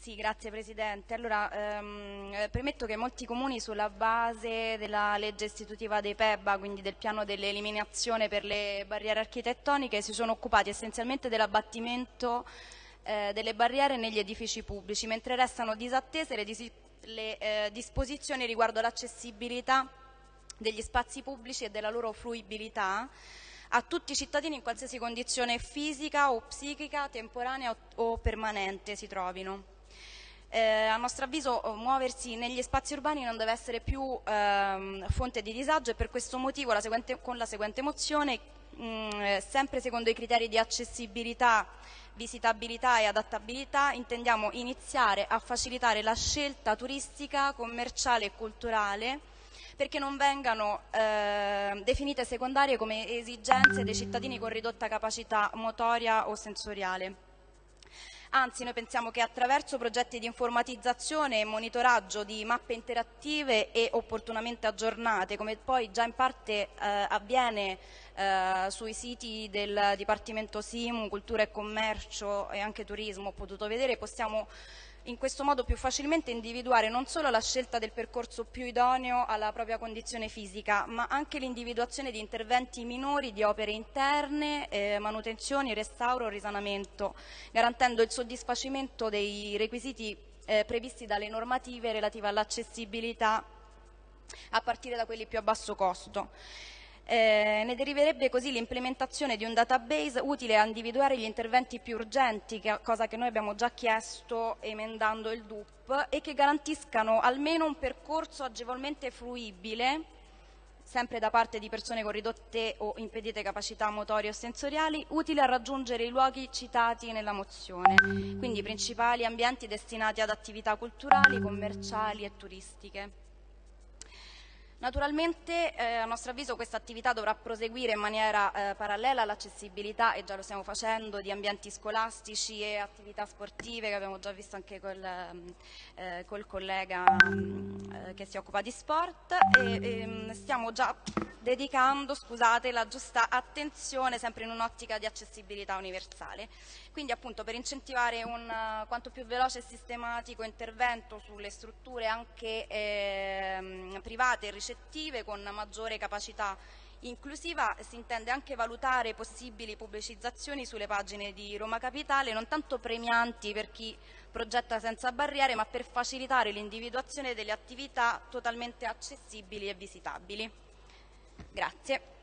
Sì, grazie Presidente. Allora, ehm, eh, premetto che molti comuni sulla base della legge istitutiva dei PEBA, quindi del piano dell'eliminazione per le barriere architettoniche, si sono occupati essenzialmente dell'abbattimento eh, delle barriere negli edifici pubblici, mentre restano disattese le, dis le eh, disposizioni riguardo l'accessibilità degli spazi pubblici e della loro fruibilità a tutti i cittadini in qualsiasi condizione fisica o psichica, temporanea o, o permanente si trovino. Eh, a nostro avviso muoversi negli spazi urbani non deve essere più ehm, fonte di disagio e per questo motivo la seguente, con la seguente mozione, mh, mm, sempre secondo i criteri di accessibilità, visitabilità e adattabilità, intendiamo iniziare a facilitare la scelta turistica, commerciale e culturale perché non vengano eh, definite secondarie come esigenze dei cittadini con ridotta capacità motoria o sensoriale. Anzi, noi pensiamo che attraverso progetti di informatizzazione e monitoraggio di mappe interattive e opportunamente aggiornate, come poi già in parte eh, avviene eh, sui siti del Dipartimento Simu, Cultura e Commercio e anche Turismo, ho potuto vedere, possiamo in questo modo più facilmente individuare non solo la scelta del percorso più idoneo alla propria condizione fisica, ma anche l'individuazione di interventi minori di opere interne, eh, manutenzioni, restauro, risanamento, garantendo il soddisfacimento dei requisiti eh, previsti dalle normative relative all'accessibilità a partire da quelli più a basso costo. Eh, ne deriverebbe così l'implementazione di un database utile a individuare gli interventi più urgenti, che, cosa che noi abbiamo già chiesto emendando il DUP, e che garantiscano almeno un percorso agevolmente fruibile, sempre da parte di persone con ridotte o impedite capacità motorie o sensoriali, utile a raggiungere i luoghi citati nella mozione, quindi i principali ambienti destinati ad attività culturali, commerciali e turistiche. Naturalmente eh, a nostro avviso questa attività dovrà proseguire in maniera eh, parallela all'accessibilità e già lo stiamo facendo di ambienti scolastici e attività sportive che abbiamo già visto anche col, ehm, eh, col collega eh, che si occupa di sport e, e ehm, stiamo già dedicando scusate, la giusta attenzione sempre in un'ottica di accessibilità universale. Quindi appunto per incentivare un uh, quanto più veloce e sistematico intervento sulle strutture anche eh, private e ricettive con maggiore capacità inclusiva si intende anche valutare possibili pubblicizzazioni sulle pagine di Roma Capitale, non tanto premianti per chi progetta senza barriere, ma per facilitare l'individuazione delle attività totalmente accessibili e visitabili. Grazie.